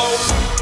Oh.